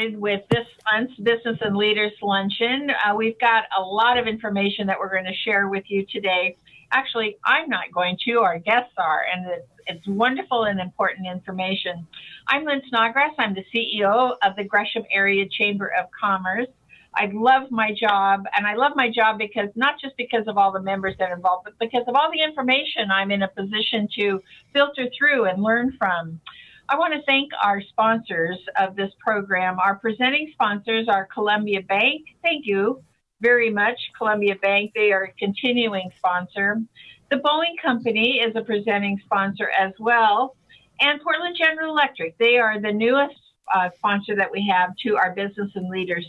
started with this month's Business and Leaders Luncheon. Uh, we've got a lot of information that we're going to share with you today. Actually, I'm not going to, our guests are, and it's, it's wonderful and important information. I'm Lynn Snodgrass. I'm the CEO of the Gresham Area Chamber of Commerce. I love my job, and I love my job because not just because of all the members that are involved, but because of all the information I'm in a position to filter through and learn from. I want to thank our sponsors of this program. Our presenting sponsors are Columbia Bank. Thank you very much, Columbia Bank. They are a continuing sponsor. The Boeing Company is a presenting sponsor as well. And Portland General Electric, they are the newest uh, sponsor that we have to our Business and Leaders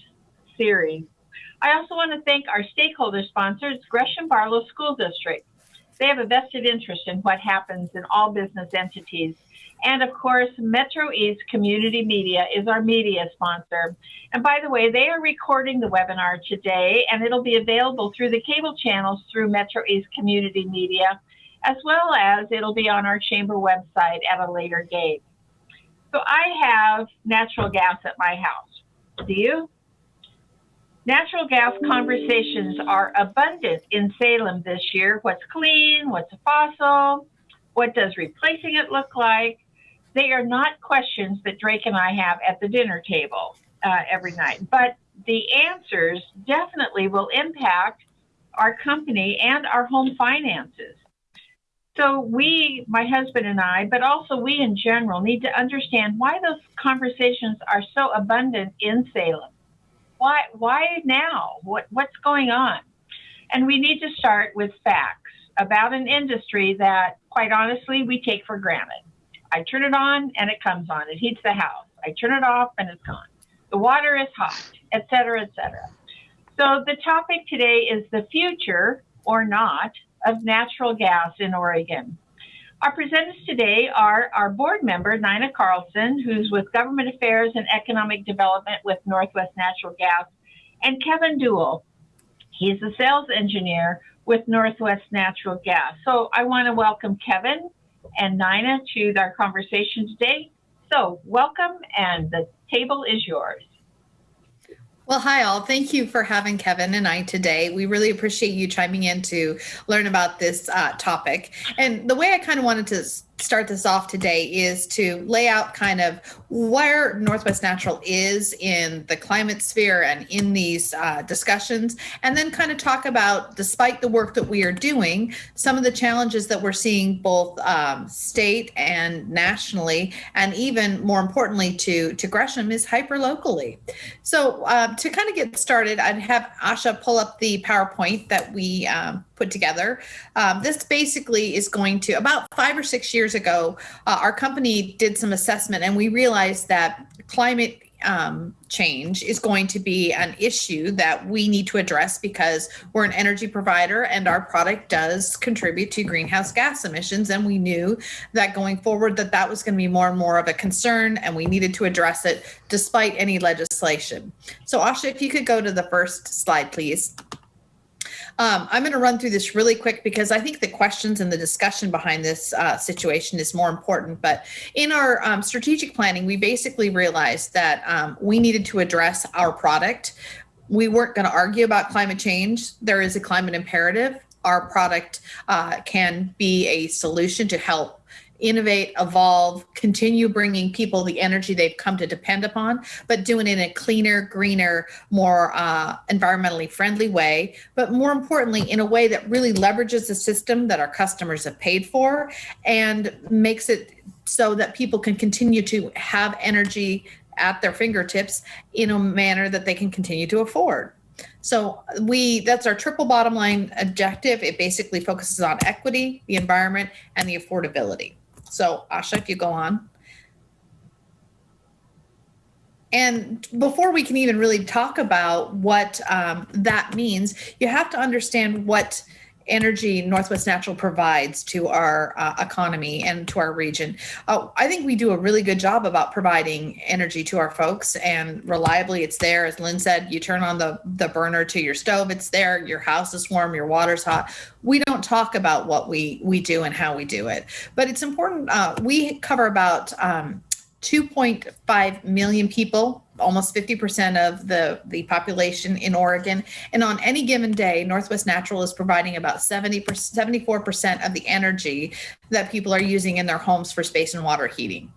series. I also want to thank our stakeholder sponsors, Gresham Barlow School District. They have a vested interest in what happens in all business entities. And of course, Metro East Community Media is our media sponsor. And by the way, they are recording the webinar today, and it'll be available through the cable channels through Metro East Community Media, as well as it'll be on our chamber website at a later date. So I have natural gas at my house. Do you? Natural gas conversations are abundant in Salem this year. What's clean? What's a fossil? What does replacing it look like? They are not questions that Drake and I have at the dinner table uh, every night, but the answers definitely will impact our company and our home finances. So we, my husband and I, but also we in general, need to understand why those conversations are so abundant in Salem. Why, why now? What, what's going on? And we need to start with facts about an industry that, quite honestly, we take for granted. I turn it on and it comes on. It heats the house. I turn it off and it's gone. The water is hot, et cetera, et cetera. So the topic today is the future or not of natural gas in Oregon. Our presenters today are our board member, Nina Carlson, who's with Government Affairs and Economic Development with Northwest Natural Gas, and Kevin Duell. He's a sales engineer with Northwest Natural Gas. So I want to welcome Kevin and Nina to our conversation today. So welcome and the table is yours. Well, hi all. Thank you for having Kevin and I today. We really appreciate you chiming in to learn about this uh, topic. And the way I kind of wanted to start this off today is to lay out kind of where Northwest Natural is in the climate sphere and in these uh, discussions, and then kind of talk about, despite the work that we are doing, some of the challenges that we're seeing both um, state and nationally, and even more importantly to, to Gresham is hyper locally. So uh, to kind of get started, I'd have Asha pull up the PowerPoint that we um, put together. Um, this basically is going to, about five or six years ago, uh, our company did some assessment and we realized that climate um, change is going to be an issue that we need to address because we're an energy provider and our product does contribute to greenhouse gas emissions. And we knew that going forward that that was going to be more and more of a concern and we needed to address it despite any legislation. So Asha, if you could go to the first slide, please. Um, I'm going to run through this really quick because I think the questions and the discussion behind this uh, situation is more important. But in our um, strategic planning, we basically realized that um, we needed to address our product. We weren't going to argue about climate change. There is a climate imperative. Our product uh, can be a solution to help innovate, evolve, continue bringing people the energy they've come to depend upon, but doing it in a cleaner, greener, more uh, environmentally friendly way. But more importantly, in a way that really leverages the system that our customers have paid for and makes it so that people can continue to have energy at their fingertips in a manner that they can continue to afford. So we that's our triple bottom line objective. It basically focuses on equity, the environment, and the affordability. So Asha, if you go on. And before we can even really talk about what um, that means, you have to understand what energy Northwest Natural provides to our uh, economy and to our region. Uh, I think we do a really good job about providing energy to our folks and reliably it's there. As Lynn said, you turn on the, the burner to your stove, it's there, your house is warm, your water's hot. We don't talk about what we, we do and how we do it, but it's important. Uh, we cover about um, 2.5 million people almost 50% of the, the population in Oregon. And on any given day, Northwest Natural is providing about 70 74% of the energy that people are using in their homes for space and water heating.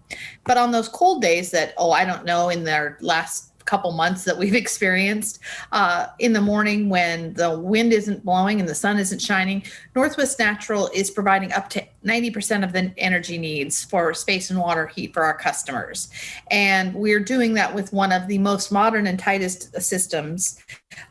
But on those cold days that, oh, I don't know, in their last couple months that we've experienced uh, in the morning when the wind isn't blowing and the sun isn't shining northwest natural is providing up to 90% of the energy needs for space and water heat for our customers. And we're doing that with one of the most modern and tightest systems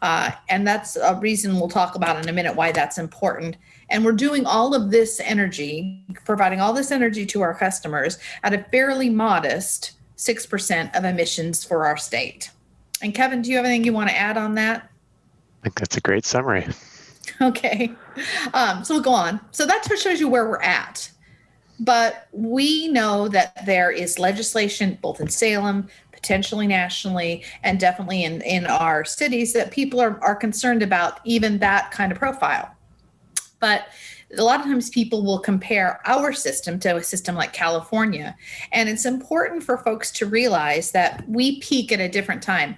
uh, and that's a reason we'll talk about in a minute why that's important. And we're doing all of this energy providing all this energy to our customers at a fairly modest 6% of emissions for our state. And Kevin, do you have anything you want to add on that? I think that's a great summary. Okay. Um, so we'll go on. So that shows you where we're at. But we know that there is legislation both in Salem, potentially nationally, and definitely in, in our cities that people are, are concerned about even that kind of profile. But a lot of times people will compare our system to a system like California. And it's important for folks to realize that we peak at a different time.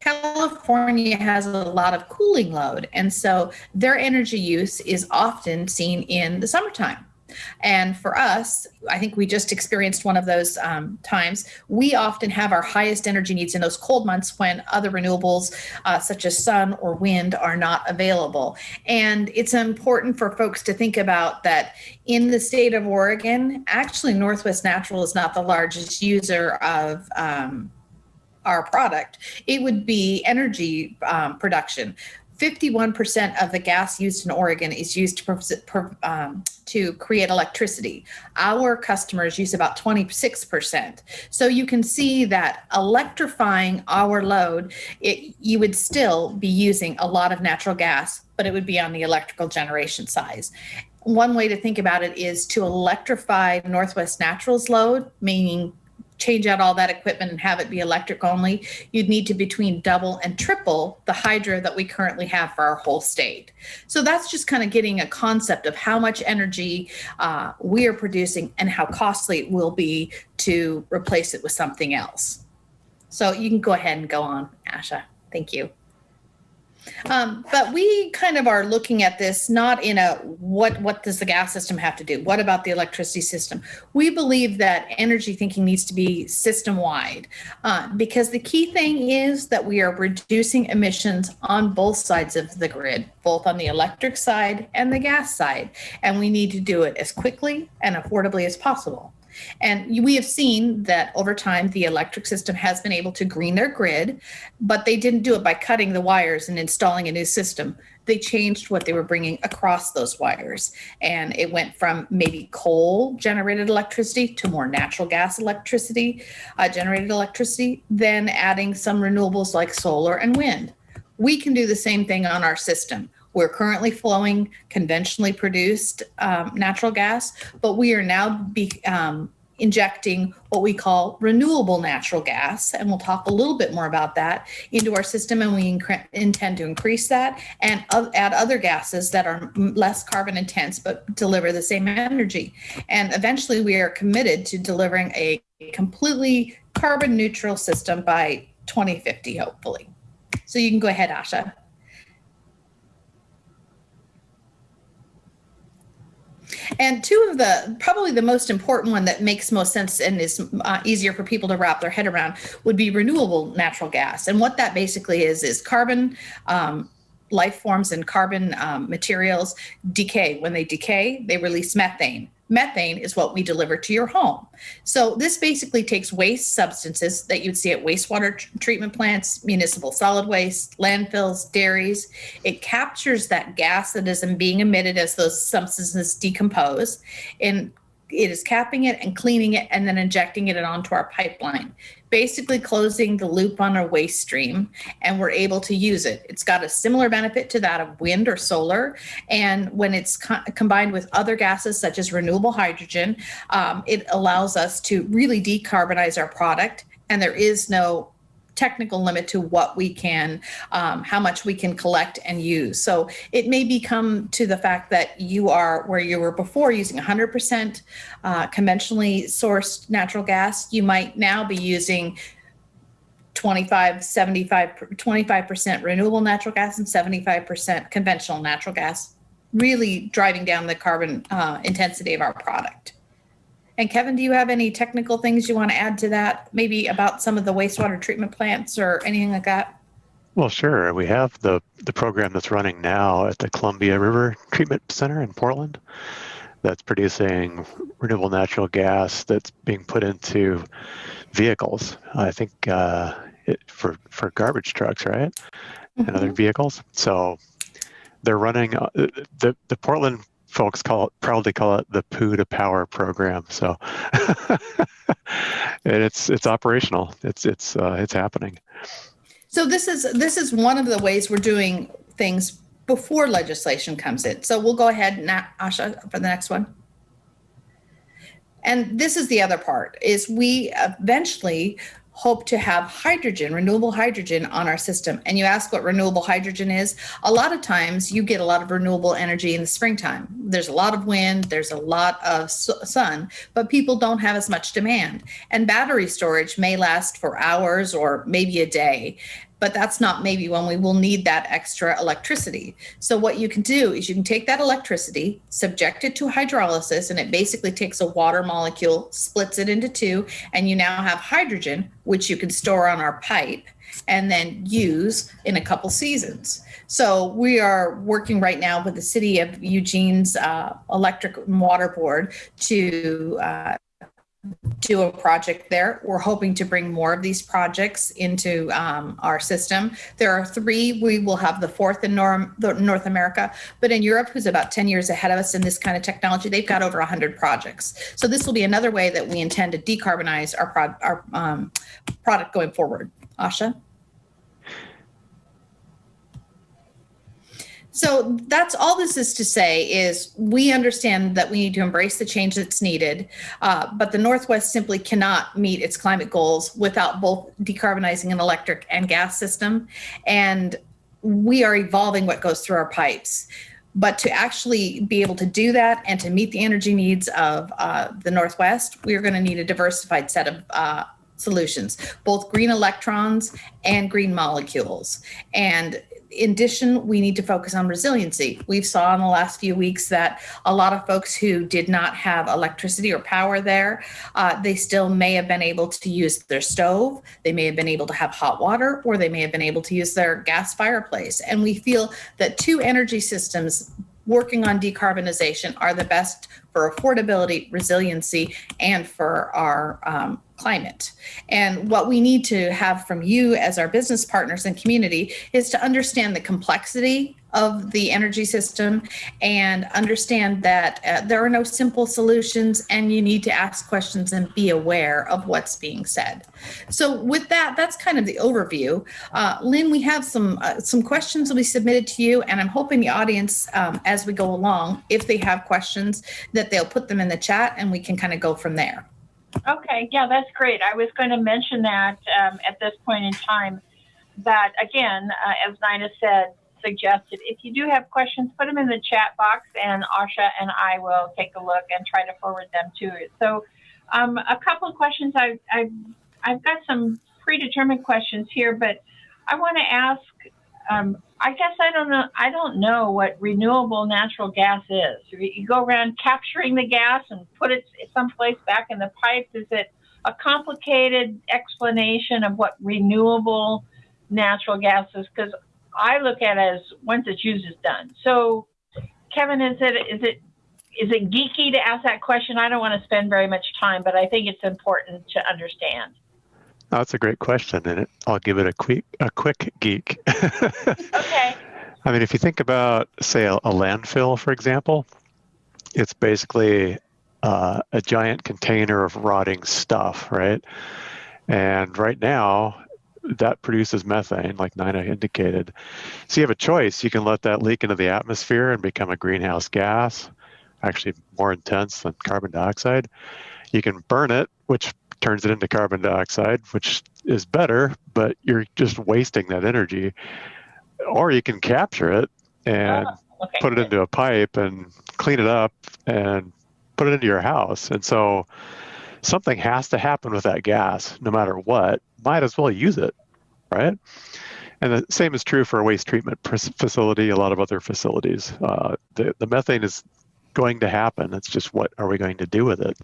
California has a lot of cooling load. And so their energy use is often seen in the summertime. And for us, I think we just experienced one of those um, times. We often have our highest energy needs in those cold months when other renewables, uh, such as sun or wind, are not available. And it's important for folks to think about that in the state of Oregon, actually, Northwest Natural is not the largest user of. Um, our product, it would be energy um, production. 51% of the gas used in Oregon is used to, um, to create electricity. Our customers use about 26%. So you can see that electrifying our load, it, you would still be using a lot of natural gas, but it would be on the electrical generation size. One way to think about it is to electrify Northwest Natural's load, meaning change out all that equipment and have it be electric only, you'd need to between double and triple the hydro that we currently have for our whole state. So that's just kind of getting a concept of how much energy uh, we are producing and how costly it will be to replace it with something else. So you can go ahead and go on, Asha. Thank you. Um, but we kind of are looking at this not in a what what does the gas system have to do? What about the electricity system? We believe that energy thinking needs to be system wide uh, because the key thing is that we are reducing emissions on both sides of the grid, both on the electric side and the gas side, and we need to do it as quickly and affordably as possible. And we have seen that over time, the electric system has been able to green their grid, but they didn't do it by cutting the wires and installing a new system. They changed what they were bringing across those wires. And it went from maybe coal generated electricity to more natural gas electricity, uh, generated electricity, then adding some renewables like solar and wind. We can do the same thing on our system. We're currently flowing conventionally produced um, natural gas, but we are now be, um, injecting what we call renewable natural gas, and we'll talk a little bit more about that into our system, and we intend to increase that and add other gases that are less carbon intense but deliver the same energy. And eventually, we are committed to delivering a completely carbon neutral system by 2050, hopefully. So you can go ahead, Asha. And two of the, probably the most important one that makes most sense and is uh, easier for people to wrap their head around would be renewable natural gas. And what that basically is, is carbon um, life forms and carbon um, materials decay. When they decay, they release methane. Methane is what we deliver to your home. So this basically takes waste substances that you'd see at wastewater treatment plants, municipal solid waste, landfills, dairies. It captures that gas that is being emitted as those substances decompose and it is capping it and cleaning it and then injecting it onto our pipeline basically closing the loop on our waste stream and we're able to use it. It's got a similar benefit to that of wind or solar. And when it's co combined with other gases such as renewable hydrogen, um, it allows us to really decarbonize our product. And there is no technical limit to what we can, um, how much we can collect and use. So it may become to the fact that you are where you were before using 100% uh, conventionally sourced natural gas, you might now be using 25, 75, 25% renewable natural gas and 75% conventional natural gas, really driving down the carbon uh, intensity of our product. And Kevin, do you have any technical things you want to add to that? Maybe about some of the wastewater treatment plants or anything like that? Well, sure. We have the, the program that's running now at the Columbia River Treatment Center in Portland that's producing renewable natural gas that's being put into vehicles. I think uh, it, for for garbage trucks, right, mm-hmm. and other mm-hmm. vehicles. So they're running uh, the the Portland folks call it proudly call it the poo to power program. So and it's it's operational. It's it's uh, it's happening. So this is this is one of the ways we're doing things before legislation comes in. So we'll go ahead now, Asha, for the next one. And this is the other part is we eventually hope to have hydrogen, renewable hydrogen on our system. And you ask what renewable hydrogen is. A lot of times you get a lot of renewable energy in the springtime. There's a lot of wind, there's a lot of sun, but people don't have as much demand. And battery storage may last for hours or maybe a day but that's not maybe when we will need that extra electricity. So what you can do is you can take that electricity, subject it to hydrolysis, and it basically takes a water molecule, splits it into two, and you now have hydrogen, which you can store on our pipe and then use in a couple seasons. So we are working right now with the city of Eugene's uh, electric and water board to uh, do a project there. We're hoping to bring more of these projects into um, our system. There are three. We will have the fourth in Norm, North America, but in Europe, who's about 10 years ahead of us in this kind of technology, they've got over 100 projects. So this will be another way that we intend to decarbonize our, pro our um, product going forward. Asha? So that's all this is to say is we understand that we need to embrace the change that's needed, uh, but the Northwest simply cannot meet its climate goals without both decarbonizing an electric and gas system. And we are evolving what goes through our pipes. But to actually be able to do that and to meet the energy needs of uh, the Northwest, we are going to need a diversified set of uh, solutions, both green electrons and green molecules. And in addition, we need to focus on resiliency. We've saw in the last few weeks that a lot of folks who did not have electricity or power there, uh, they still may have been able to use their stove. They may have been able to have hot water, or they may have been able to use their gas fireplace. And we feel that two energy systems working on decarbonization are the best for affordability, resiliency, and for our um, climate. And what we need to have from you as our business partners and community is to understand the complexity of the energy system and understand that uh, there are no simple solutions and you need to ask questions and be aware of what's being said. So with that, that's kind of the overview. Uh, Lynn, we have some uh, some questions will be submitted to you and I'm hoping the audience um, as we go along, if they have questions, that they'll put them in the chat and we can kind of go from there. Okay, yeah, that's great. I was going to mention that um, at this point in time. That again, uh, as Nina said, suggested, if you do have questions, put them in the chat box, and Asha and I will take a look and try to forward them to it. So, um, a couple of questions. I, I, I've got some predetermined questions here, but I want to ask um, I guess I don't know. I don't know what renewable natural gas is. You go around capturing the gas and put it someplace back in the pipe. Is it a complicated explanation of what renewable natural gas is? Because I look at it as once it's used, it's done. So, Kevin, is it is it is it geeky to ask that question? I don't want to spend very much time, but I think it's important to understand. That's a great question, and it, I'll give it a quick a quick geek. okay. I mean, if you think about, say, a, a landfill, for example, it's basically uh, a giant container of rotting stuff, right? And right now, that produces methane, like Nina indicated. So you have a choice. You can let that leak into the atmosphere and become a greenhouse gas, actually more intense than carbon dioxide. You can burn it, which turns it into carbon dioxide, which is better, but you're just wasting that energy. Or you can capture it and oh, okay. put it into a pipe and clean it up and put it into your house. And so something has to happen with that gas no matter what. Might as well use it, right? And the same is true for a waste treatment facility, a lot of other facilities. Uh, the, the methane is going to happen. It's just what are we going to do with it?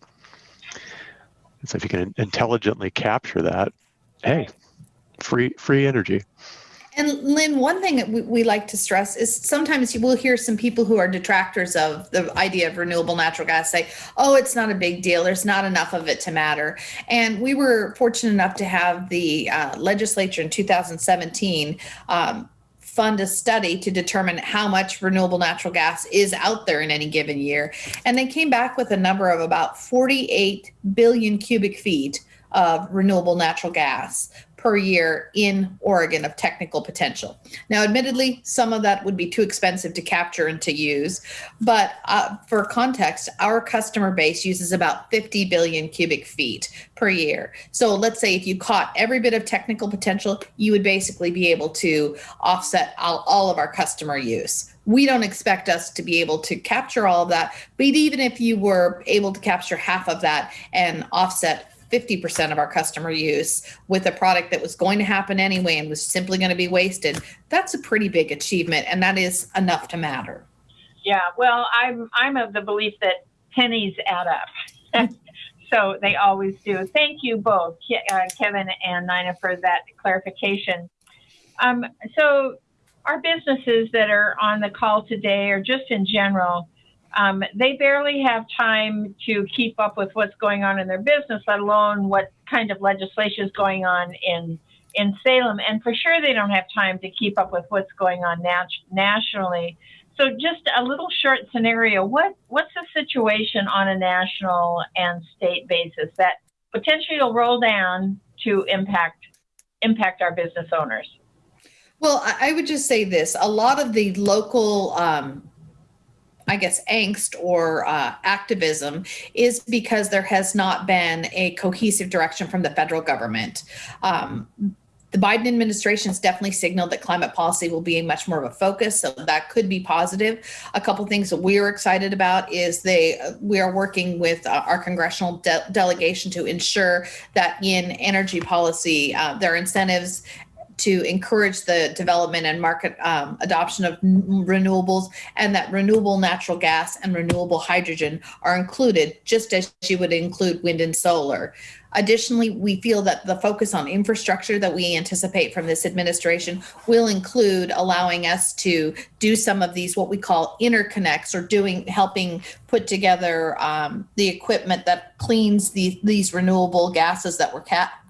And so if you can intelligently capture that, hey, free free energy. And Lynn, one thing that we, like to stress is sometimes you will hear some people who are detractors of the idea of renewable natural gas say, oh, it's not a big deal. There's not enough of it to matter. And we were fortunate enough to have the uh, legislature in 2017 um, fund a study to determine how much renewable natural gas is out there in any given year. And they came back with a number of about 48 billion cubic feet of renewable natural gas per year in Oregon of technical potential. Now, admittedly, some of that would be too expensive to capture and to use, but uh, for context, our customer base uses about 50 billion cubic feet per year. So let's say if you caught every bit of technical potential, you would basically be able to offset all, all of our customer use we don't expect us to be able to capture all of that. But even if you were able to capture half of that and offset 50% of our customer use with a product that was going to happen anyway and was simply going to be wasted, that's a pretty big achievement. And that is enough to matter. Yeah, well, I'm, I'm of the belief that pennies add up. so they always do. Thank you both, uh, Kevin and Nina, for that clarification. Um, so, our businesses that are on the call today, or just in general, um, they barely have time to keep up with what's going on in their business, let alone what kind of legislation is going on in in Salem. And for sure, they don't have time to keep up with what's going on nat- nationally. So, just a little short scenario: what what's the situation on a national and state basis that potentially will roll down to impact impact our business owners? Well, I would just say this: a lot of the local um, I guess, angst or uh, activism is because there has not been a cohesive direction from the federal government. Um, the Biden administration has definitely signaled that climate policy will be much more of a focus, so that could be positive. A couple things that we're excited about is they we are working with uh, our congressional de- delegation to ensure that in energy policy, uh, there are incentives to encourage the development and market um, adoption of renewables, and that renewable natural gas and renewable hydrogen are included, just as you would include wind and solar. Additionally, we feel that the focus on infrastructure that we anticipate from this administration will include allowing us to do some of these what we call interconnects or doing helping put together um, the equipment that cleans the, these renewable gases that were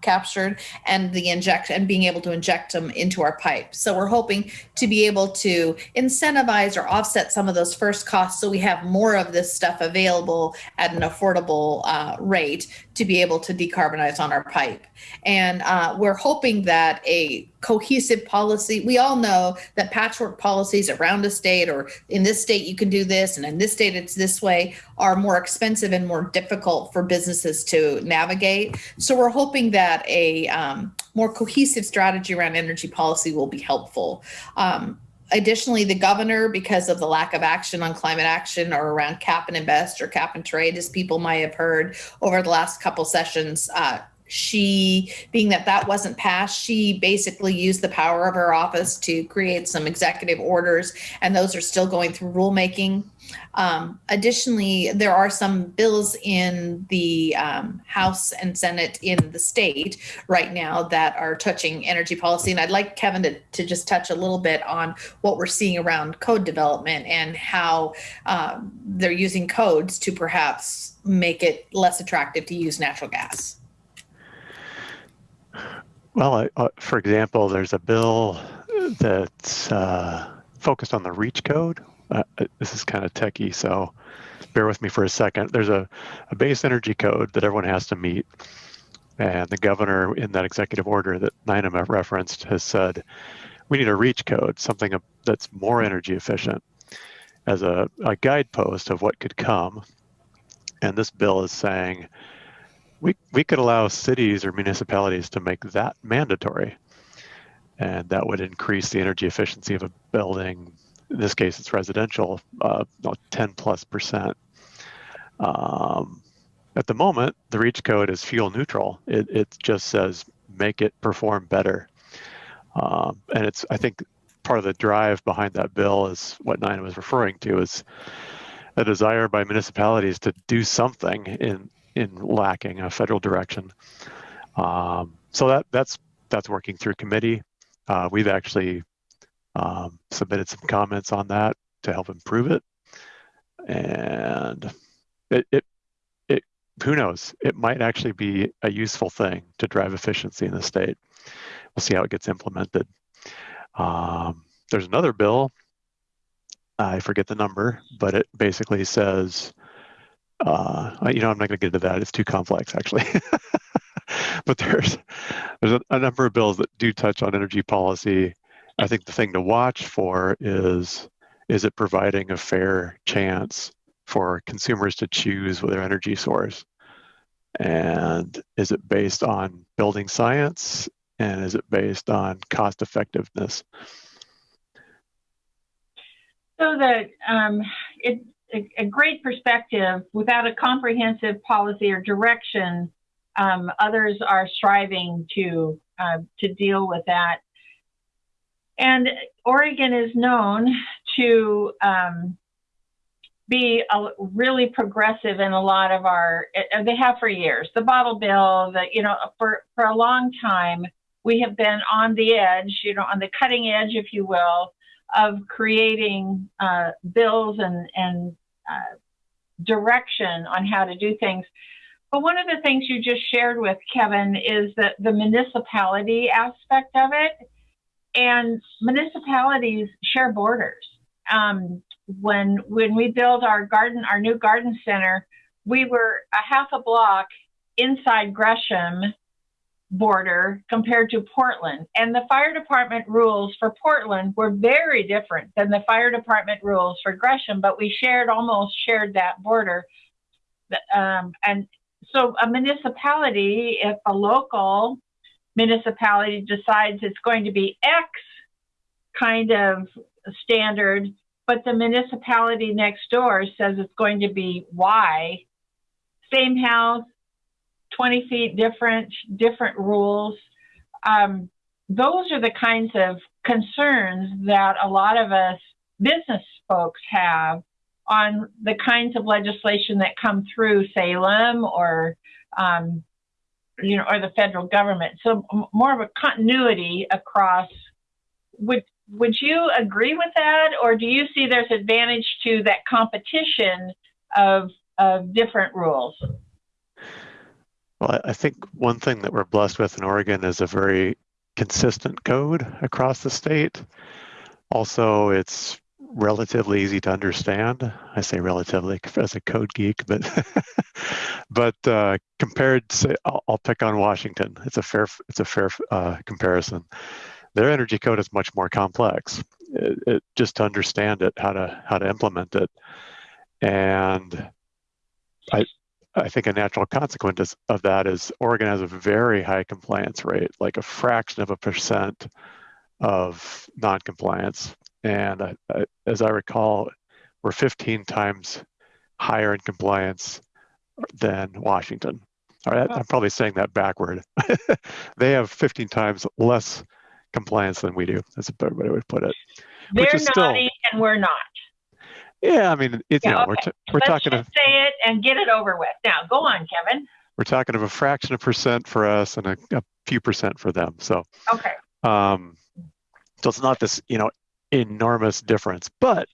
captured and the inject and being able to inject them into our pipe. So we're hoping to be able to incentivize or offset some of those first costs so we have more of this stuff available at an affordable uh, rate to be able to decarbonize on our pipe. And uh, we're hoping that a cohesive policy, we all know that patchwork policies around a state or in this state you can do this and in this state it's this way are more expensive and more difficult for businesses to navigate. So we're hoping that a um, more cohesive strategy around energy policy will be helpful. Um, additionally, the governor, because of the lack of action on climate action or around cap and invest or cap and trade, as people might have heard over the last couple sessions, uh, she being that that wasn't passed she basically used the power of her office to create some executive orders and those are still going through rulemaking. Um, additionally there are some bills in the um, house and senate in the state right now that are touching energy policy and i'd like kevin to, to just touch a little bit on what we're seeing around code development and how um, they're using codes to perhaps make it less attractive to use natural gas well, uh, for example, there's a bill that's uh, focused on the REACH code. Uh, uh, this is kind of techie, so bear with me for a second. There's a, a base energy code that everyone has to meet. And the governor, in that executive order that Nina referenced, has said we need a REACH code, something that's more energy efficient, as a, a guidepost of what could come. And this bill is saying we, we could allow cities or municipalities to make that mandatory. And that would increase the energy efficiency of a building. In this case, it's residential, uh, 10 plus percent. Um, at the moment, the REACH code is fuel neutral. It, it just says make it perform better. Um, and it's, I think, part of the drive behind that bill is what Nina was referring to is a desire by municipalities to do something in in lacking a federal direction. Um, so that that's that's working through committee. Uh, we've actually um, submitted some comments on that to help improve it, and it, it it who knows it might actually be a useful thing to drive efficiency in the state. We'll see how it gets implemented. Um, there's another bill. I forget the number, but it basically says, uh, you know, I'm not going to get into that. It's too complex, actually. but there's there's a, a, number of bills that do touch on energy policy. I think the thing to watch for is is it providing a fair chance for consumers to choose their energy source, and is it based on building science and is it based on cost effectiveness? So that um, it, a, a, great perspective without a comprehensive policy or direction, um, others are striving to uh, to deal with that. And Oregon is known to um, be a, really progressive in a lot of our. They have for years. The bottle bill, you know, for for a long time, we have been on the edge, you know, on the cutting edge, if you will, of creating uh, bills and, and uh, direction on how to do things. But one of the things you just shared with Kevin is that the municipality aspect of it, and municipalities share borders. Um, when when we built our garden, our new garden center, we were a half a block inside Gresham border compared to Portland. And the fire department rules for Portland were very different than the fire department rules for Gresham, but we shared almost shared that border. Um, and so a municipality, if a local municipality decides it's going to be X kind of standard, but the municipality next door says it's going to be Y, same house, 20 feet different, different rules. Um, those are the kinds of concerns that a lot of us business folks have on the kinds of legislation that come through Salem or, um, you know, or the federal government. So more of a continuity across. Would would you agree with that, or do you see there's advantage to that competition of of different rules? Well, I think one thing that we're blessed with in Oregon is a very consistent code across the state. Also, it's relatively easy to understand. I say relatively as a code geek, but but uh, compared to, I'll, I'll, pick on Washington. It's a fair it's a fair uh, comparison. Their energy code is much more complex. It, it, just to understand it, how to how to implement it, and I I think a natural consequence of that is Oregon has a very high compliance rate, like a fraction of a percent of noncompliance. And uh, as I recall, we're 15 times higher in compliance than Washington. All right, I'm probably saying that backward. they have 15 times less compliance than we do. That's a better way to put it. They're naughty still, and we're not. Yeah, I mean, it's, yeah, you know, okay. we're, t- we're Let's talking. Just say it and get it over with. Now, go on, Kevin. We're talking of a fraction of percent for us and a, a few percent for them. So, okay. Um, so it's not this, you know, enormous difference, but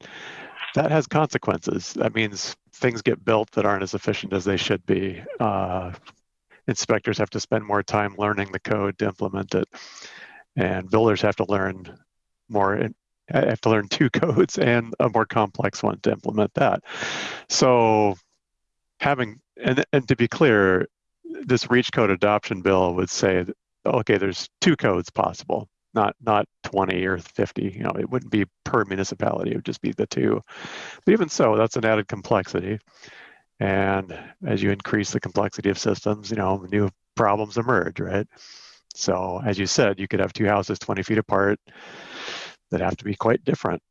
that has consequences. That means things get built that aren't as efficient as they should be. Uh, inspectors have to spend more time learning the code to implement it, and builders have to learn more I have to learn two codes and a more complex one to implement that. So having, and, and to be clear, this reach code adoption bill would say, okay, there's two codes possible, not not 20 or 50. You know, it wouldn't be per municipality; it would just be the two. But even so, that's an added complexity. And as you increase the complexity of systems, you know, new problems emerge, right? So as you said, you could have two houses 20 feet apart that have to be quite different.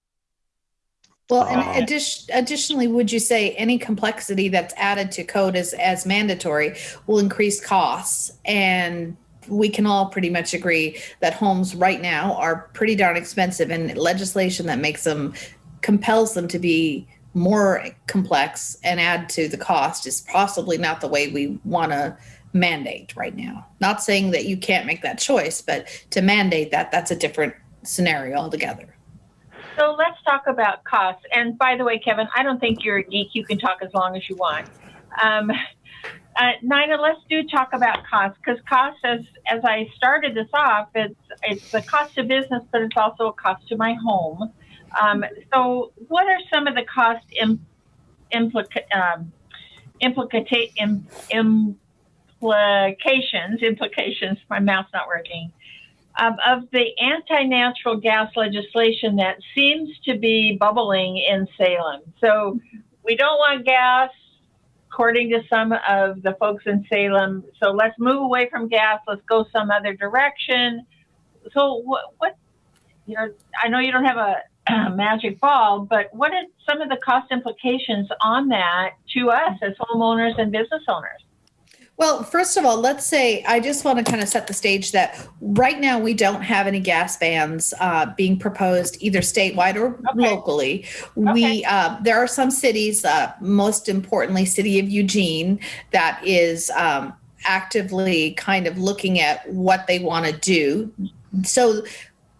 Well, and uh, addition, additionally, would you say any complexity that's added to code as, as mandatory will increase costs and we can all pretty much agree that homes right now are pretty darn expensive and legislation that makes them compels them to be more complex and add to the cost is possibly not the way we want to mandate right now. Not saying that you can't make that choice, but to mandate that, that's a different scenario altogether. So let's talk about costs. And by the way, Kevin, I don't think you're a geek. You can talk as long as you want. Um, uh, Nina, let's do talk about costs because costs, as as I started this off, it's it's the cost of business, but it's also a cost to my home. Um, so, what are some of the cost Im, implica, um, implicata, Im, implications? Implications. My mouth's not working. Um, of the anti-natural gas legislation that seems to be bubbling in Salem. So, we don't want gas, according to some of the folks in Salem. So let's move away from gas. Let's go some other direction. So what, what you know, I know you don't have a magic ball, but what are some of the cost implications on that to us as homeowners and business owners? Well, first of all, let's say I just want to kind of set the stage that right now we don't have any gas bans uh, being proposed either statewide or okay. locally. Okay. We uh, there are some cities, uh, most importantly, City of Eugene, that is um, actively kind of looking at what they want to do. So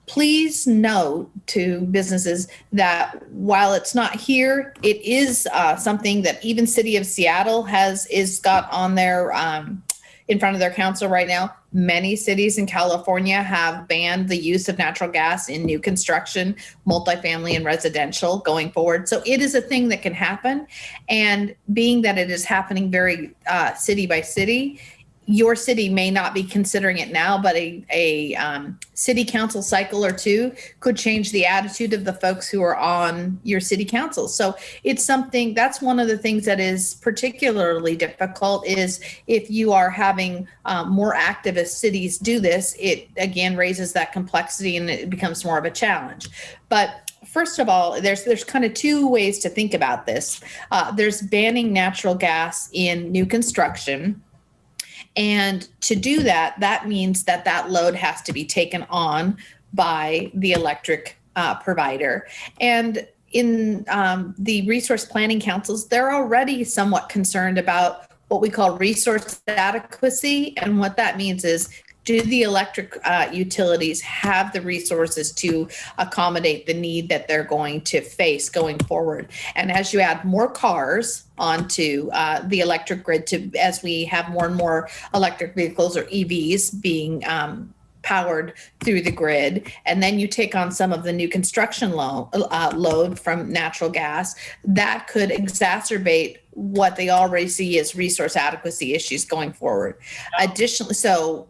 please note to businesses that while it's not here, it is uh, something that even City of Seattle has is got on their um, in front of their council right now. Many cities in California have banned the use of natural gas in new construction, multifamily, and residential going forward. So it is a thing that can happen. And being that it is happening very uh, city by city, your city may not be considering it now, but a, a um, city council cycle or two could change the attitude of the folks who are on your city council. So it's something that's one of the things that is particularly difficult is if you are having um, more activist cities do this, it again raises that complexity and it becomes more of a challenge. But first of all, there's there's kind of two ways to think about this. Uh, there's banning natural gas in new construction and to do that, that means that that load has to be taken on by the electric uh, provider. And in um, the resource planning councils, they're already somewhat concerned about what we call resource adequacy. And what that means is do the electric uh, utilities have the resources to accommodate the need that they're going to face going forward? And as you add more cars onto uh, the electric grid, to as we have more and more electric vehicles or EVs being um, powered through the grid, and then you take on some of the new construction lo- uh, load from natural gas, that could exacerbate what they already see as resource adequacy issues going forward. Additionally, so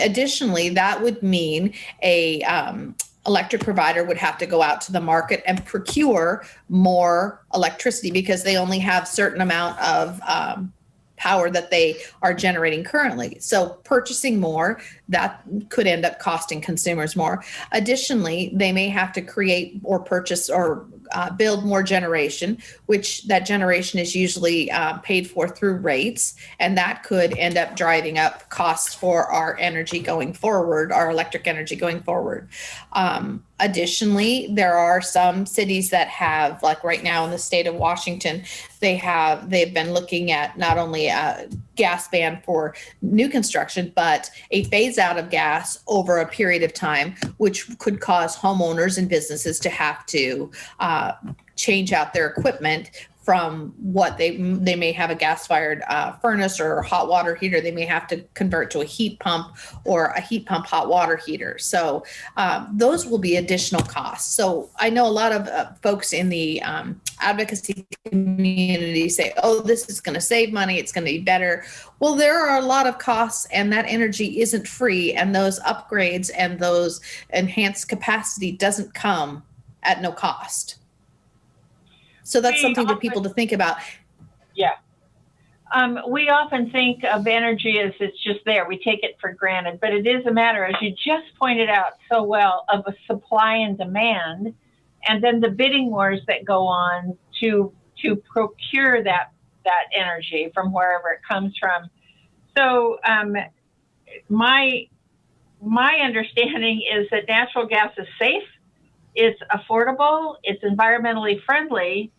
Additionally, that would mean a um, electric provider would have to go out to the market and procure more electricity because they only have certain amount of um, power that they are generating currently. So purchasing more, that could end up costing consumers more. Additionally, they may have to create or purchase or uh, build more generation, which that generation is usually uh, paid for through rates, and that could end up driving up costs for our energy going forward, our electric energy going forward. Um, additionally, there are some cities that have, like right now in the state of Washington, they have they've been looking at not only a gas ban for new construction, but a phase out of gas over a period of time, which could cause homeowners and businesses to have to uh, change out their equipment from what they they may have a gas fired uh, furnace or hot water heater they may have to convert to a heat pump or a heat pump hot water heater. So um, those will be additional costs. So i know a lot of uh, folks in the um, advocacy community say oh this is going to save money it's going to be better. Well there are a lot of costs and that energy isn't free and those upgrades and those enhanced capacity doesn't come at no cost so that's we something often, for people to think about. Yeah. Um, we often think of energy as it's just there. We take it for granted, but it is a matter, as you just pointed out so well, of a supply and demand, and then the bidding wars that go on to to procure that that energy from wherever it comes from. So um, my my understanding is that natural gas is safe, it's affordable, it's environmentally friendly.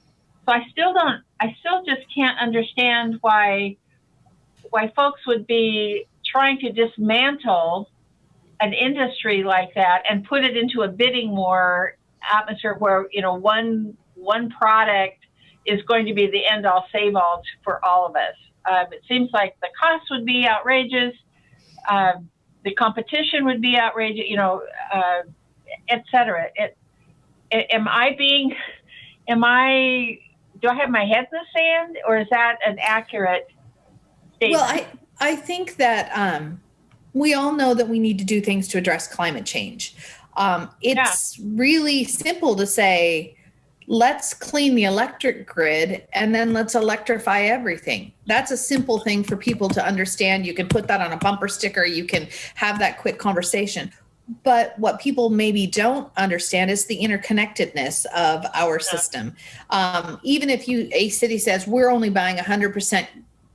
So I still don't, I still just can't understand why why folks would be trying to dismantle an industry like that and put it into a bidding war atmosphere where you know one one product is going to be the end all save all for all of us. Um, it seems like the cost would be outrageous, uh, the competition would be outrageous, you know, uh, et cetera. It, am I being, am I, do I have my head in the sand or is that an accurate statement? Well, I, I think that um, we all know that we need to do things to address climate change. Um, it's yeah. really simple to say, let's clean the electric grid and then let's electrify everything. That's a simple thing for people to understand. You can put that on a bumper sticker, you can have that quick conversation. But what people maybe don't understand is the interconnectedness of our system. Um, even if you a city says we're only buying 100%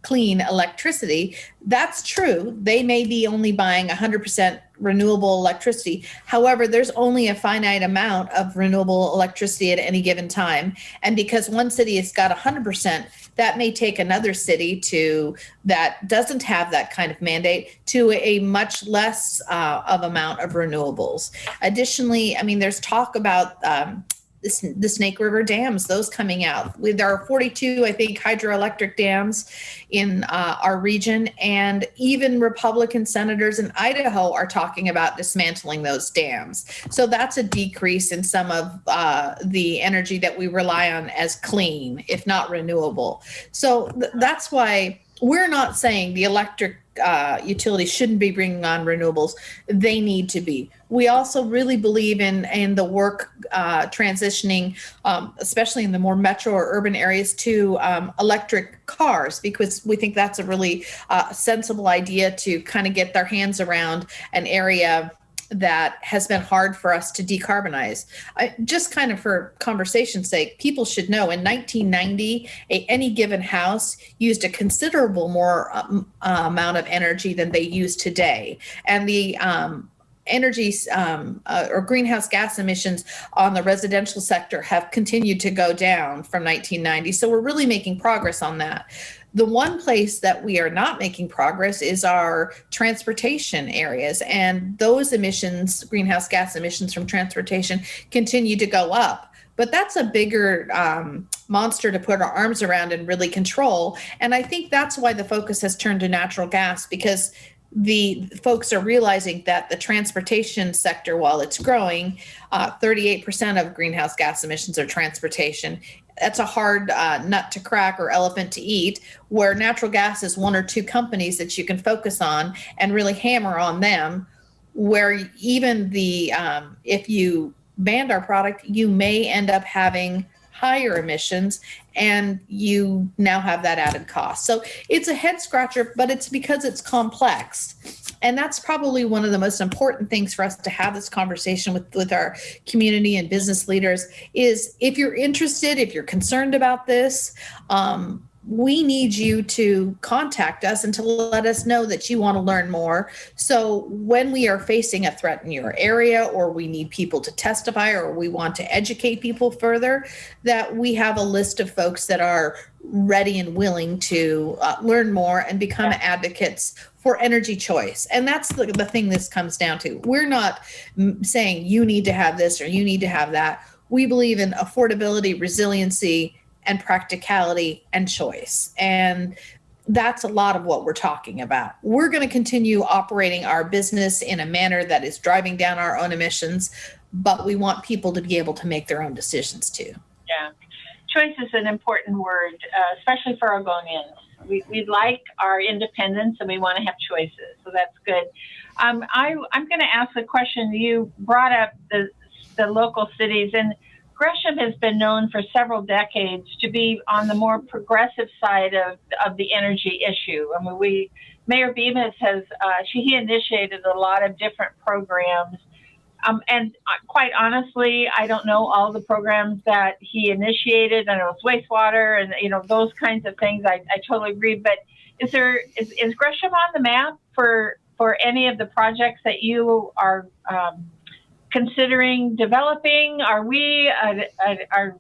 clean electricity. That's true. They may be only buying 100% renewable electricity. However, there's only a finite amount of renewable electricity at any given time. And because one city has got 100%, that may take another city to that doesn't have that kind of mandate to a much less uh, of amount of renewables. Additionally, I mean, there's talk about um, the, Snake River dams, those coming out. There are 42, I think, hydroelectric dams in uh, our region, and even Republican senators in Idaho are talking about dismantling those dams. So that's a decrease in some of uh, the energy that we rely on as clean, if not renewable. So th- that's why we're not saying the electric uh, utilities shouldn't be bringing on renewables. They need to be. We also really believe in in the work uh, transitioning, um, especially in the more metro or urban areas, to um, electric cars because we think that's a really uh, sensible idea to kind of get their hands around an area that has been hard for us to decarbonize. I, just kind of for conversation's sake, people should know in 1990, a, any given house used a considerable more um, uh, amount of energy than they use today. And the um, energy um, uh, or greenhouse gas emissions on the residential sector have continued to go down from 1990. So we're really making progress on that. The one place that we are not making progress is our transportation areas, and those emissions, greenhouse gas emissions from transportation, continue to go up. But that's a bigger um, monster to put our arms around and really control. And I think that's why the focus has turned to natural gas because the folks are realizing that the transportation sector, while it's growing, uh, 38% of greenhouse gas emissions are transportation that's a hard uh, nut to crack or elephant to eat where natural gas is one or two companies that you can focus on and really hammer on them where even the um, if you banned our product you may end up having higher emissions and you now have that added cost. So it's a head scratcher but it's because it's complex and that's probably one of the most important things for us to have this conversation with with our community and business leaders is if you're interested if you're concerned about this um, we need you to contact us and to let us know that you want to learn more. So, when we are facing a threat in your area, or we need people to testify, or we want to educate people further, that we have a list of folks that are ready and willing to uh, learn more and become yeah. advocates for energy choice. And that's the, the thing this comes down to. We're not saying you need to have this or you need to have that. We believe in affordability, resiliency, and practicality and choice. And that's a lot of what we're talking about. We're going to continue operating our business in a manner that is driving down our own emissions, but we want people to be able to make their own decisions too. Yeah. Choice is an important word, uh, especially for Oregonians we, we like our independence and we want to have choices. So that's good. Um, I, I'm going to ask a question. You brought up the, the local cities, and Gresham has been known for several decades to be on the more progressive side of, of the energy issue. I mean, we, Mayor Bemis has, uh, she, he initiated a lot of different programs um, and uh, quite honestly, I don't know all the programs that he initiated. I know it's wastewater and you know those kinds of things. I, I totally agree. But is there is, is Gresham on the map for for any of the projects that you are um, considering developing? Are we uh, uh, are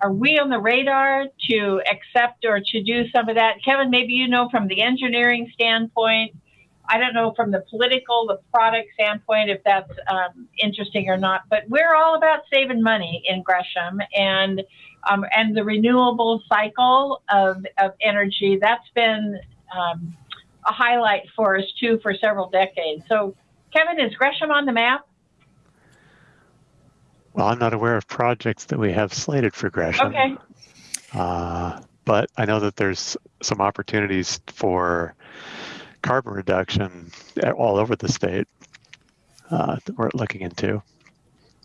are we on the radar to accept or to do some of that? Kevin, maybe you know from the engineering standpoint. I don't know from the political, the product standpoint if that's um, interesting or not. But we're all about saving money in Gresham and um, and the renewable cycle of of energy. That's been um, a highlight for us too for several decades. So, Kevin, is Gresham on the map? Well, I'm not aware of projects that we have slated for Gresham. Okay. Uh, but I know that there's some opportunities for carbon reduction all over the state uh, that we're looking into.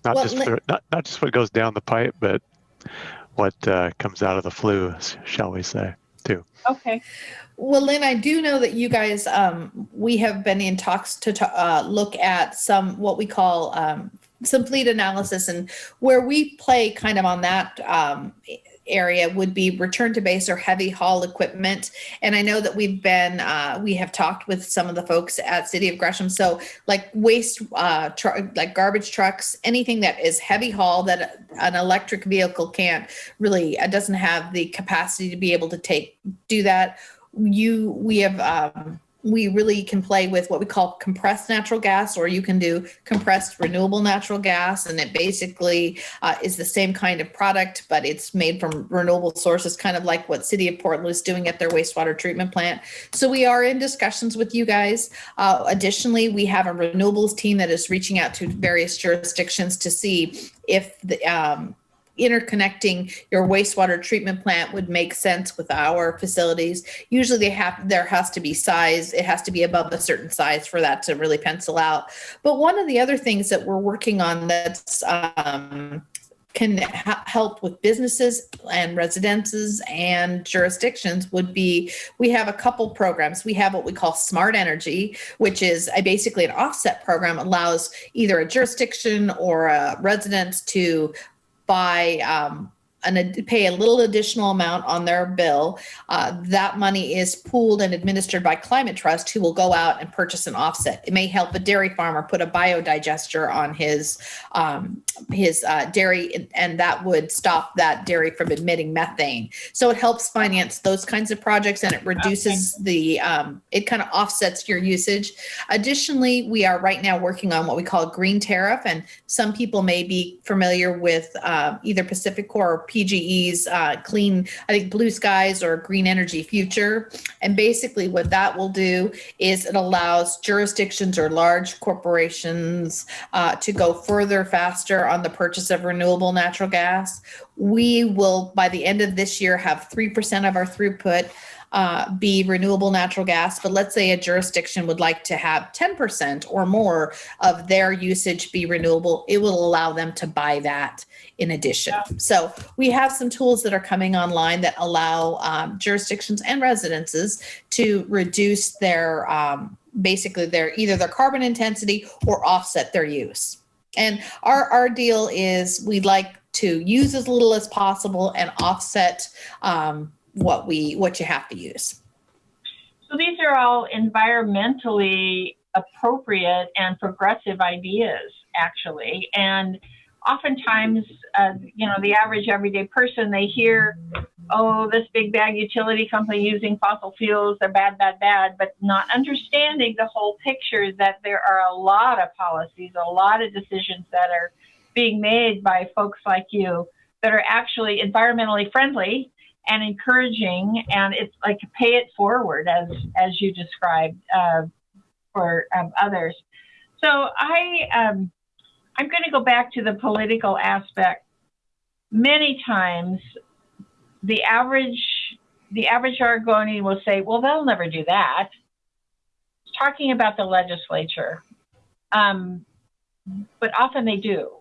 Not Well, just for, not not just what goes down the pipe, but what uh, comes out of the flue, shall we say, too. Okay. Well, Lynn, I do know that you guys, um, we have been in talks to, uh, look at some, what we call, um, some fleet analysis and where we play kind of on that, um, area would be return to base or heavy haul equipment. And I know that we've been, uh, we have talked with some of the folks at City of Gresham. So like waste, uh, like garbage trucks, anything that is heavy haul that an electric vehicle can't really, uh, doesn't have the capacity to be able to take, do that you we have um, we really can play with what we call compressed natural gas or you can do compressed renewable natural gas and it basically uh, is the same kind of product but it's made from renewable sources kind of like what city of portland is doing at their wastewater treatment plant. So we are in discussions with you guys. Uh, additionally we have a renewables team that is reaching out to various jurisdictions to see if the um, interconnecting your wastewater treatment plant would make sense with our facilities. Usually they have there has to be size, it has to be above a certain size for that to really pencil out. But one of the other things that we're working on that's um, can help with businesses and residences and jurisdictions would be we have a couple programs we have what we call smart energy which is a basically an offset program allows either a jurisdiction or a residence to buy um, an, pay a little additional amount on their bill. Uh, that money is pooled and administered by Climate Trust, who will go out and purchase an offset. It may help a dairy farmer put a biodigester on his um, his uh, dairy, and, and that would stop that dairy from emitting methane. So it helps finance those kinds of projects, and it reduces the um, it kind of offsets your usage. Additionally, we are right now working on what we call a green tariff, and some people may be familiar with uh, either PacifiCorp or PGE's uh, clean, I think Blue Skies or Green Energy Future. And basically, what that will do is it allows jurisdictions or large corporations uh, to go further, faster on the purchase of renewable natural gas. We will, by the end of this year, have 3% of our throughput uh, be renewable natural gas, but let's say a jurisdiction would like to have 10% or more of their usage be renewable, it will allow them to buy that in addition. So we have some tools that are coming online that allow um, jurisdictions and residences to reduce their um, basically their either their carbon intensity or offset their use. And our our deal is we'd like to use as little as possible and offset um, what we what you have to use. So these are all environmentally appropriate and progressive ideas, actually. And oftentimes, uh, you know, the average everyday person, they hear, oh, this big bag utility company using fossil fuels, they're bad, bad, bad, but not understanding the whole picture that there are a lot of policies, a lot of decisions that are being made by folks like you that are actually environmentally friendly and encouraging and it's like pay it forward as as you described uh, for um, others. So i um, i'm going to go back to the political aspect. Many times the average the average Oregonian will say well they'll never do that. Talking about the legislature um, but often they do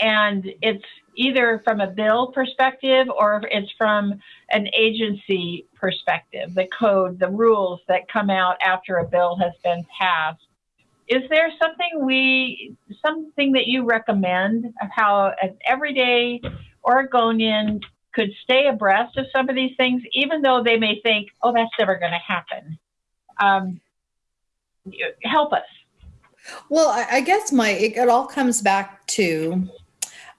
and it's either from a bill perspective or it's from an agency perspective, the code, the rules that come out after a bill has been passed. Is there something we, something that you recommend of how an everyday Oregonian could stay abreast of some of these things, even though they may think, oh, that's never going to happen? Um, help us. Well, I, guess my it all comes back to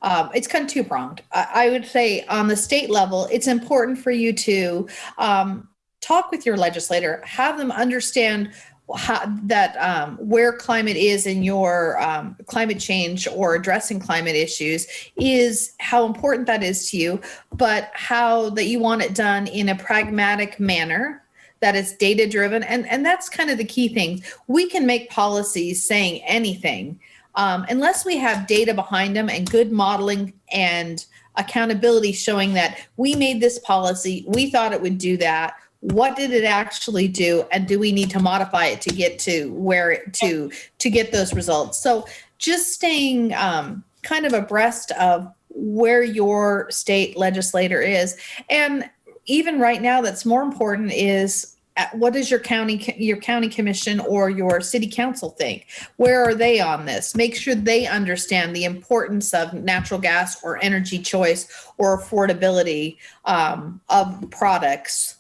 um, it's kind of two pronged. I, I, would say on the state level, it's important for you to um, talk with your legislator, have them understand how, that um, where climate is in your um, climate change or addressing climate issues is how important that is to you, but how that you want it done in a pragmatic manner that is data driven and and that's kind of the key thing we can make policies saying anything um, unless we have data behind them and good modeling and accountability showing that we made this policy we thought it would do that what did it actually do and do we need to modify it to get to where it to to get those results? So just staying um, kind of abreast of where your state legislator is. And even right now that's more important is what does your county your county commission or your city council think? Where are they on this? Make sure they understand the importance of natural gas or energy choice or affordability um, of products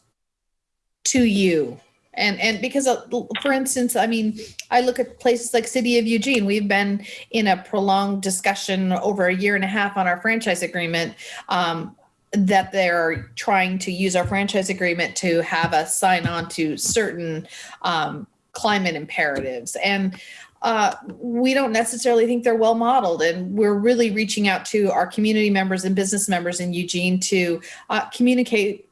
to you. And and because of, for instance i mean i look at places like city of eugene. We've been in a prolonged discussion over a year and a half on our franchise agreement um, that they're trying to use our franchise agreement to have us sign on to certain um, climate imperatives. And uh, we don't necessarily think they're well modeled. And we're really reaching out to our community members and business members in Eugene to uh, communicate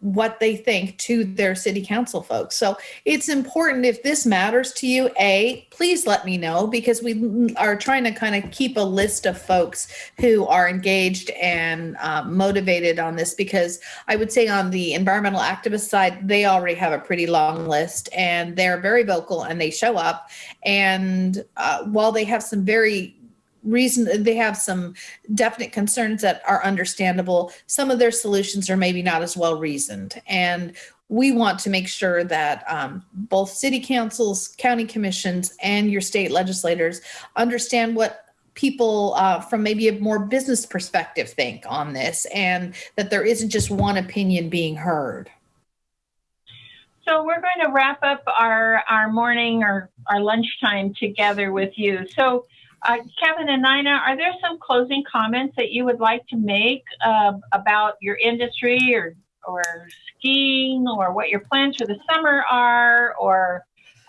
what they think to their city council folks. So it's important if this matters to you, A, please let me know because we are trying to kind of keep a list of folks who are engaged and uh, motivated on this because I would say on the environmental activist side, they already have a pretty long list and they're very vocal and they show up. And uh, while they have some very reason they have some definite concerns that are understandable. Some of their solutions are maybe not as well reasoned. And we want to make sure that um, both city councils county commissions and your state legislators understand what people uh, from maybe a more business perspective think on this and that there isn't just one opinion being heard. So we're going to wrap up our our morning or our lunchtime together with you. So uh, Kevin and Nina, are there some closing comments that you would like to make uh, about your industry or, or skiing or what your plans for the summer are? Or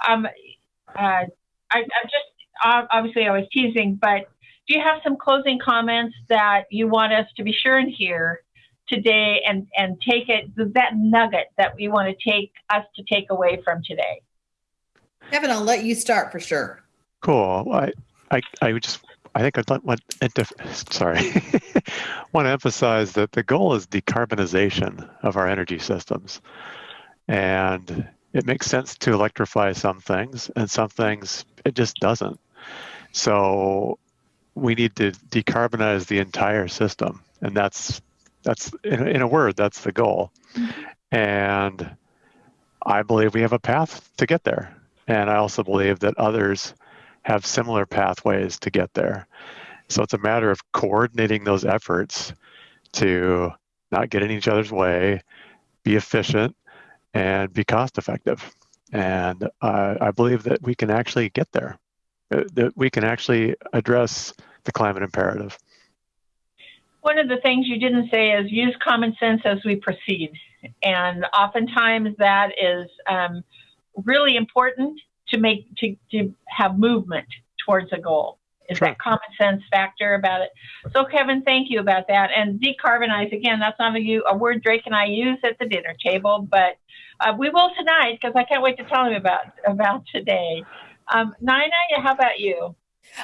um, uh, I, I'm just obviously I was teasing, but do you have some closing comments that you want us to be sure and hear today and, and take it, that nugget that we want to take us to take away from today? Kevin, I'll let you start for sure. Cool. I, I, I just I think I'd sorry. Want to emphasize that the goal is decarbonization of our energy systems, and it makes sense to electrify some things, and some things it just doesn't. So we need to decarbonize the entire system, and that's that's in, in a word that's the goal, and I believe we have a path to get there, and I also believe that others have similar pathways to get there. So it's a matter of coordinating those efforts to not get in each other's way, be efficient, and be cost effective. And uh, I believe that we can actually get there, that we can actually address the climate imperative. One of the things you didn't say is use common sense as we proceed. And oftentimes that is um, really important to make to, to have movement towards a goal is sure. that common sense factor about it. So, Kevin, thank you about that. And decarbonize again. That's not a, a word Drake and I use at the dinner table, but uh, we will tonight because I can't wait to tell him about about today. Um, Nina, how about you?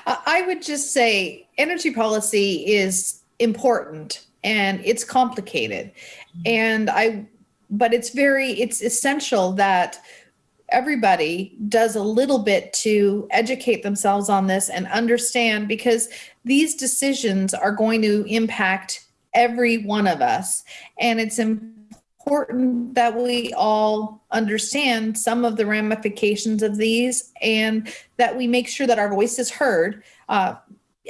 I would just say energy policy is important and it's complicated, and I, but it's very it's essential that everybody does a little bit to educate themselves on this and understand because these decisions are going to impact every one of us. And it's important that we all understand some of the ramifications of these and that we make sure that our voice is heard. Uh,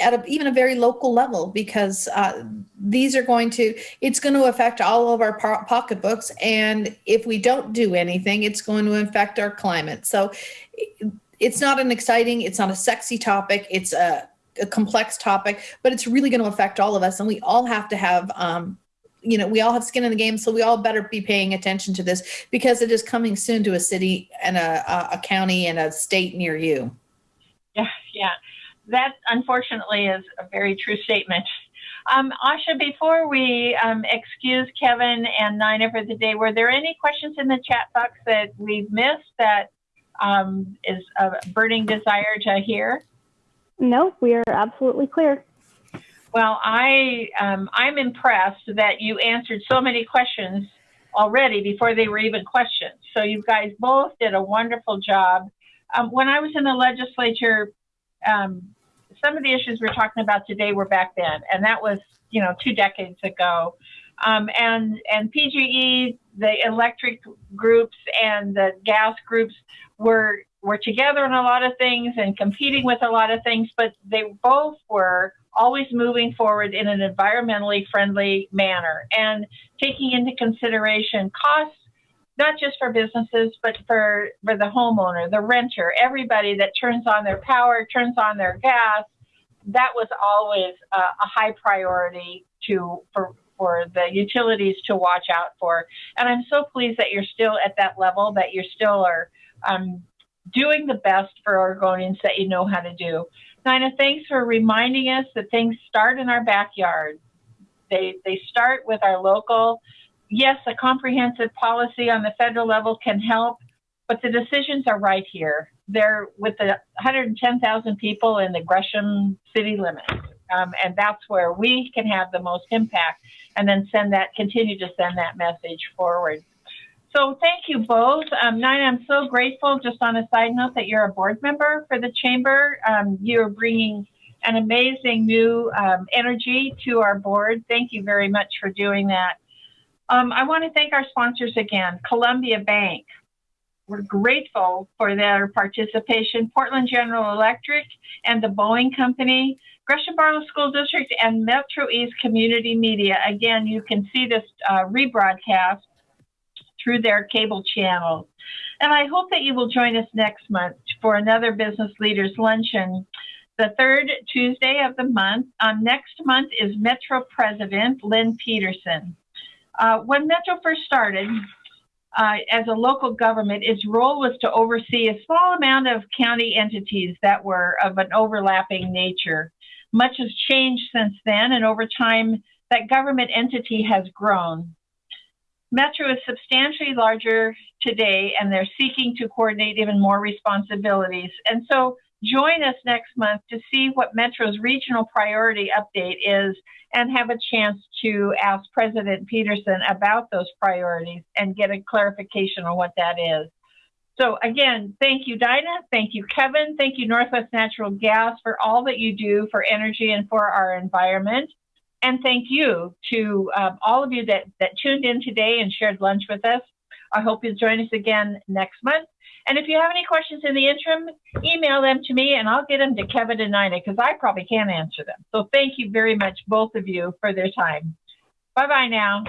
at a, even a very local level because uh, these are going to it's going to affect all of our po- pocketbooks and if we don't do anything it's going to affect our climate so it's not an exciting, it's not a sexy topic. It's a, a complex topic, but it's really going to affect all of us. And we all have to have, um, you know, we all have skin in the game. So we all better be paying attention to this because it is coming soon to a city and a, a county and a state near you. Yeah, yeah. That unfortunately is a very true statement. Um, Asha, before we um, excuse Kevin and Nina for the day, were there any questions in the chat box that we've missed that um, is a burning desire to hear? No, we are absolutely clear. Well, I um, I'm impressed that you answered so many questions already before they were even questions. So you guys both did a wonderful job. Um, when I was in the legislature, um, some of the issues we're talking about today were back then, and that was you know two decades ago. Um, and and PGE, the electric groups and the gas groups were were together on a lot of things and competing with a lot of things, but they both were always moving forward in an environmentally friendly manner and taking into consideration costs not just for businesses, but for, for the homeowner, the renter, everybody that turns on their power, turns on their gas. That was always a, a high priority to for for the utilities to watch out for. And I'm so pleased that you're still at that level, that you still are um, doing the best for Oregonians that you know how to do. Nina, thanks for reminding us that things start in our backyard. They, they start with our local. Yes, a comprehensive policy on the federal level can help, but the decisions are right here. They're with the 110,000 people in the Gresham city limits. Um, and that's where we can have the most impact and then send that, continue to send that message forward. So thank you both. Um, Nina, I'm so grateful, just on a side note, that you're a board member for the Chamber. Um, you're bringing an amazing new um, energy to our board. Thank you very much for doing that. Um, I want to thank our sponsors again, Columbia Bank. We're grateful for their participation, Portland General Electric and the Boeing Company, Gresham Barlow School District, and Metro East Community Media. Again, you can see this uh, rebroadcast through their cable channels. And I hope that you will join us next month for another Business Leaders Luncheon. The third Tuesday of the month. Um, next month is Metro President Lynn Peterson. Uh, when Metro first started uh, as a local government, its role was to oversee a small amount of county entities that were of an overlapping nature. Much has changed since then, and over time, that government entity has grown. Metro is substantially larger today, and they're seeking to coordinate even more responsibilities. And so join us next month to see what Metro's regional priority update is and have a chance to ask President Peterson about those priorities and get a clarification on what that is. So again, thank you, Dinah. Thank you, Kevin. Thank you, Northwest Natural Gas, for all that you do for energy and for our environment. And thank you to um, all of you that, that tuned in today and shared lunch with us. I hope you'll join us again next month. And if you have any questions in the interim, email them to me and I'll get them to Kevin and Nina because I probably can't answer them. So thank you very much, both of you, for their time. Bye bye now.